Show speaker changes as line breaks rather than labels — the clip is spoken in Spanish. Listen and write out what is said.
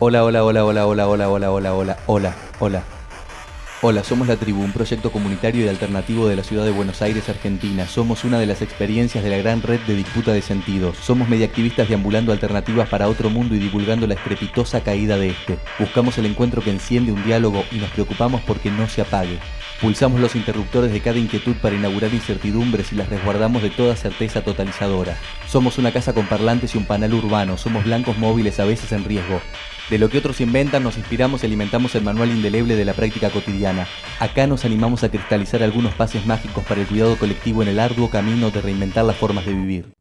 Hola, hola, hola, hola, hola, hola, hola, hola, hola, hola, hola. Hola, somos La Tribu, un proyecto comunitario y alternativo de la ciudad de Buenos Aires, Argentina. Somos una de las experiencias de la gran red de disputa de sentidos. Somos mediactivistas deambulando alternativas para otro mundo y divulgando la estrepitosa caída de este. Buscamos el encuentro que enciende un diálogo y nos preocupamos porque no se apague. Pulsamos los interruptores de cada inquietud para inaugurar incertidumbres y las resguardamos de toda certeza totalizadora. Somos una casa con parlantes y un panel urbano, somos blancos móviles a veces en riesgo. De lo que otros inventan nos inspiramos y alimentamos el manual indeleble de la práctica cotidiana. Acá nos animamos a cristalizar algunos pases mágicos para el cuidado colectivo en el arduo camino de reinventar las formas de vivir.